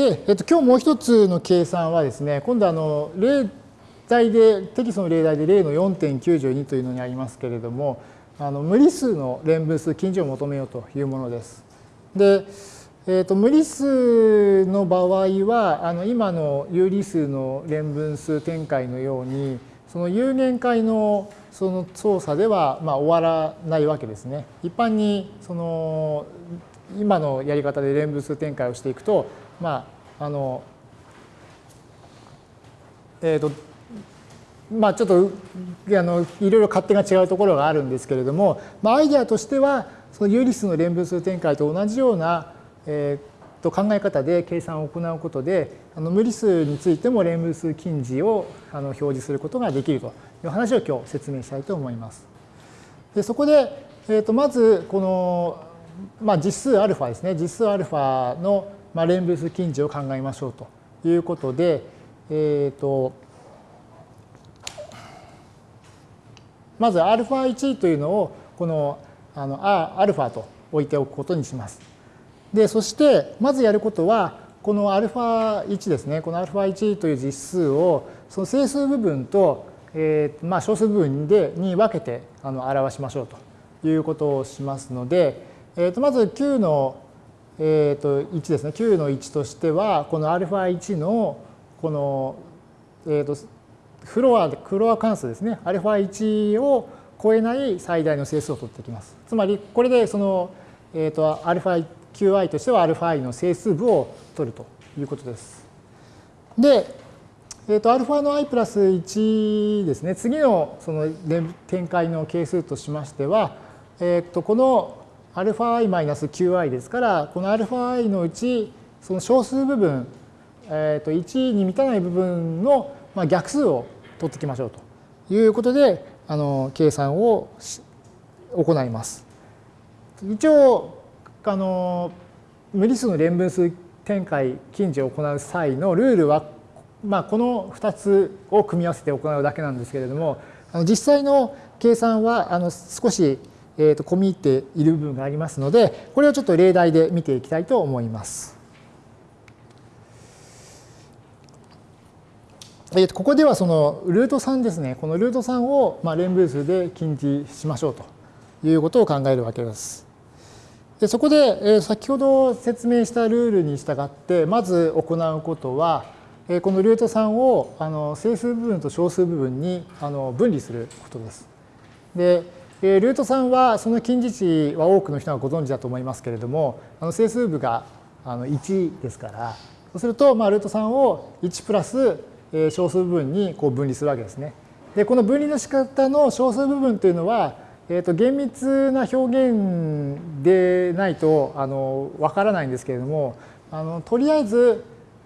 で、えっと、今日もう一つの計算はですね、今度あの例題で、テキストの例題で例の4.92というのにありますけれども、あの無理数の連分数近似を求めようというものです。で、えー、と無理数の場合はあの今の有理数の連分数展開のようにその有限界のその操作ではまあ終わらないわけですね。一般にその今のやり方で連分数展開をしていくとまああのえっ、ー、とまあちょっとあのいろいろ勝手が違うところがあるんですけれども、まあ、アイデアとしてはその有理数の連分数展開と同じようなえー、と考え方で計算を行うことであの無理数についても連分数近似をあの表示することができるという話を今日説明したいと思います。でそこで、えー、とまずこの、まあ、実数 α ですね実数 α の、まあ、連分数近似を考えましょうということで、えー、とまず α1 というのをこのあの α と置いておくことにします。で、そしてまずやることは、この α1 ですね、この α1 という実数を、その整数部分と、えー、まあ小数部分でに分けてあの表しましょうということをしますので、えー、とまず9の、 えー、と1ですね、9の1としては、この α1 のこの、えー、とフロア、フロア関数ですね、α1 を超えない最大の整数を取ってきます。つまり、これでその、えー、と α1 qi としては αi の整数部を取るということです。で、えー、と α の i プラス1ですね、次のその展開の係数としましては、えー、とこの αi-qi ですから、この αi のうち、その小数部分、えー、と1に満たない部分の逆数を取ってきましょうということで、あの計算を行います。一応、あの無理数の連分数展開近似を行う際のルールは、まあ、この2つを組み合わせて行うだけなんですけれどもあの実際の計算はあの少し、えー、と込み入っている部分がありますのでこれをちょっと例題で見ていきたいと思います。えー、とここではそのルート3ですねこのルート3をまあ連分数で近似しましょうということを考えるわけです。でそこで、え先ほど説明したルールに従ってまず行うことは、えこのルート3をあの整数部分と小数部分にあの分離することです。で、えルート3はその近似値は多くの人がご存知だと思いますけれどもあの整数部があの1ですからそうすると、まあ、ルート3を1プラス小数部分にこう分離するわけですね。でこの分離の仕方の小数部分というのはえー、と厳密な表現でないとあの分からないんですけれどもあのとりあえず、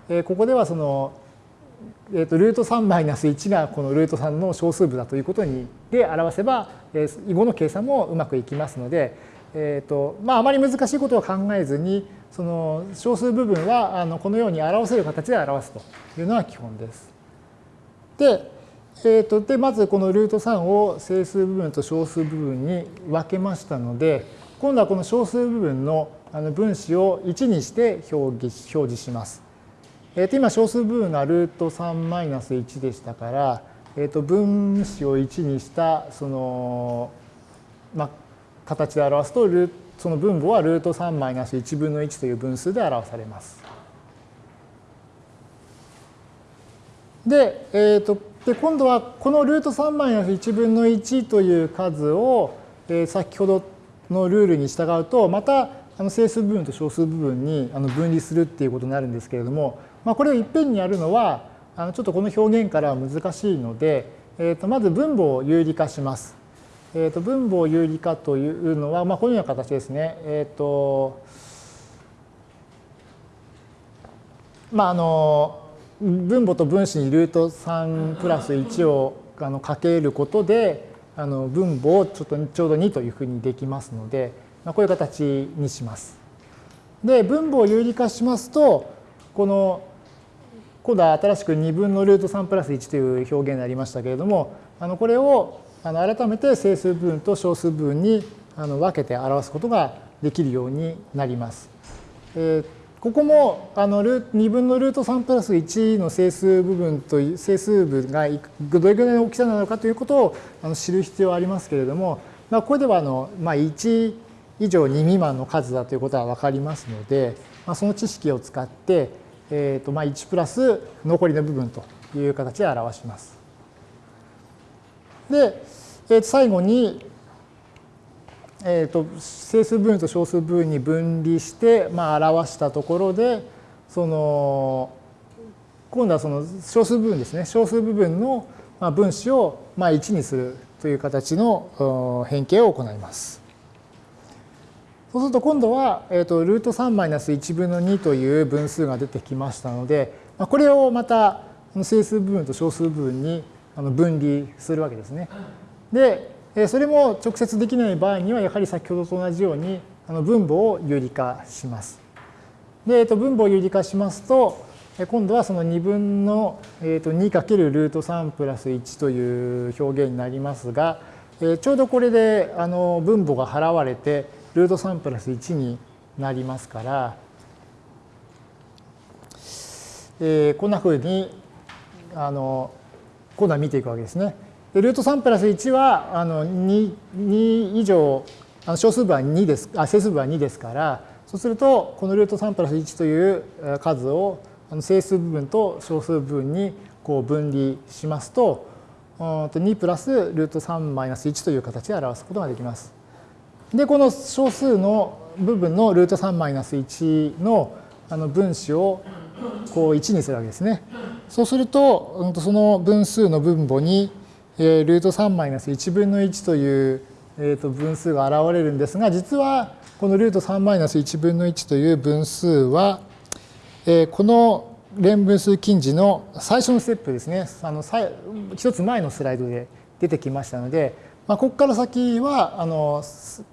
えー、ここではその、えー、とルート3マイナス1がこのルート3の小数部だということにで表せば、えー、囲碁の計算もうまくいきますので、えーとまあ、あまり難しいことを考えずにその小数部分はあのこのように表せる形で表すというのが基本です。で、えー、とでまずこのルート3を整数部分と小数部分に分けましたので今度はこの小数部分の分子を1にして表示表示します。えー、と今小数部分がルート3-1でしたから、えー、と分子を1にしたその、まあ、形で表すとその分母はルート3マイナス1分の1という分数で表されます。で、えー、とで今度はこのルート3マイナス1分の1という数を、えー、先ほどのルールに従うとまたあの整数部分と小数部分にあの分離するっていうことになるんですけれども、まあ、これをいっぺんにやるのはあのちょっとこの表現からは難しいので、えー、とまず分母を有理化します。えー、と分母を有理化というのは、まあ、このような形ですね。えっ、ー、とまああの分母と分子にルート3プラス1をあのかけることであの分母をちょっとちょうど2というふうにできますので、まあ、こういう形にします。で分母を有理化しますとこの今度は新しく2分のルート3プラス1という表現になりましたけれどもあのこれをあの改めて整数部分と小数部分にあの分けて表すことができるようになります。えーここもあの2分のルート3プラス1の整数部分と整数部がどれぐらいの大きさなのかということをあの知る必要はありますけれども、まあ、ここではあの、まあ、1以上2未満の数だということは分かりますので、まあ、その知識を使って、えーとまあ、1プラス残りの部分という形で表します。で、えー、と最後にえーと、整数部分と小数部分に分離して、まあ、表したところでその今度はその小数部分ですね小数部分の分子をまあ1にするという形の変形を行います。そうすると今度は、えーと、ルート3-1分の2という分数が出てきましたので、まあ、これをまた整数部分と小数部分に分離するわけですね。で、それも直接できない場合にはやはり先ほどと同じように分母を有理化します。で、えー、と分母を有理化しますと今度はその2分の 2× ルート3プラス1という表現になりますがちょうどこれで分母が払われてルート3プラス1になりますからこんなふうにあの今度は見ていくわけですね。でルート3プラス1はあの 2, 2以上あの小数部は2ですあ整数部は2ですからそうするとこのルート3プラス1という数をあの整数部分と小数部分にこう分離しますと2プラスルート3マイナス1という形で表すことができます。でこの小数の部分のルート3マイナス1のあの分子をこう1にするわけですね。そうするとその分数の分母にルート3マイナス1分の1という、えー、と分数が現れるんですが実はこのルート3マイナス1分の1という分数は、えー、この連分数近似の最初のステップですねあの一つ前のスライドで出てきましたので、まあ、ここから先はあの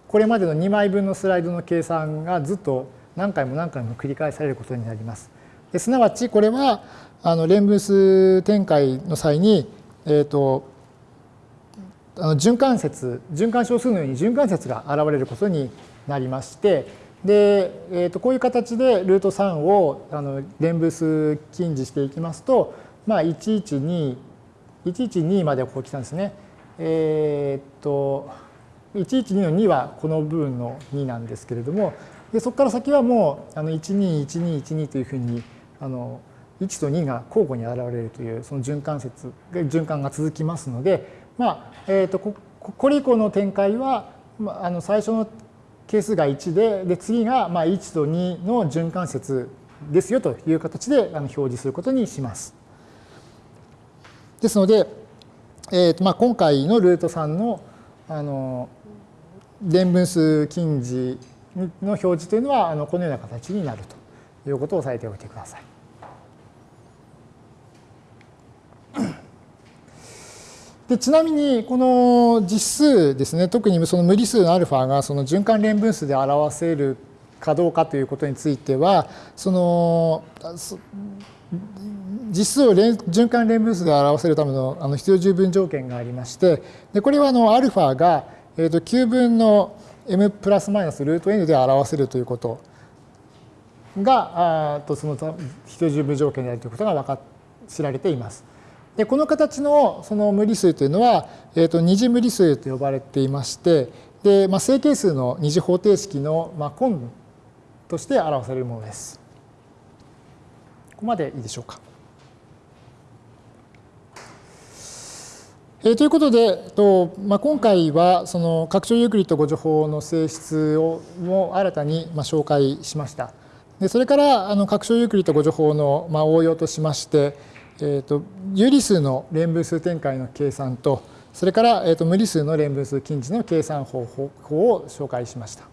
これまでの2枚分のスライドの計算がずっと何回も何回も繰り返されることになります。ですなわちこれはあの連分数展開の際に、えーとあの循環節循環小数のように循環節が現れることになりましてで、えー、とこういう形でルート3をあの連分数近似していきますと、まあ、112 112までこう来たんですね。えっ、と112の2はこの部分の2なんですけれどもでそこから先はもうあの121212というふうにあの1と2が交互に現れるというその循環節循環が続きますのでまあえーと、ここれ以降の展開は、まあ、あの最初の係数が1でで次がまあ1と2の循環節ですよという形であの表示することにします。ですので、えーとまあ、今回のルート3のあの連分数近似の表示というのはあのこのような形になるということを押さえておいてください。でちなみにこの実数ですね特にその無理数のアルファがその循環連分数で表せるかどうかということについてはその実数を循環連分数で表せるためのあの必要十分条件がありましてでこれはあのアルファが、えー、と9分の m プラスマイナスルート n で表せるということがあとその必要十分条件であるということが分か知られています。でこの形のその無理数というのは、えー、と二次無理数と呼ばれていましてで、まあ、正形数の二次方程式の、まあ、根として表されるものです。ここまでいいでしょうか。えー、ということで、とまあ、今回はその拡張ユークリッド誤助法の性質をも新たにまあ紹介しました。でそれからあの拡張ユークリッド誤助法のまあ応用としまして、えーと、有理数の連分数展開の計算とそれから、えーと、無理数の連分数近似の計算方法を紹介しました。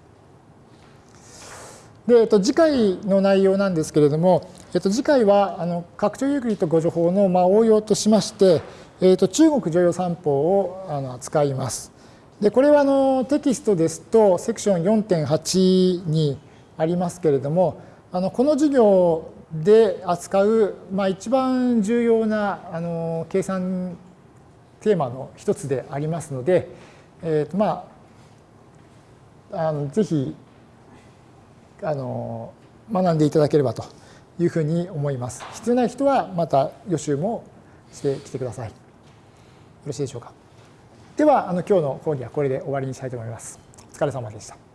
で、えーと、次回の内容なんですけれども、えー、と次回はあの拡張ユークリッド誤助法の、まあ、応用としまして、えー、と中国常用三法をあの扱います。でこれはあのテキストですとセクション4.8にありますけれどもあのこの授業で扱う、まあ、一番重要なあの計算テーマの一つでありますので、えーとまあ、あのぜひあの学んでいただければというふうに思います。必要な人はまた予習もしてきてください。よろしいでしょうか。では、あの今日の講義はこれで終わりにしたいと思います。お疲れ様でした。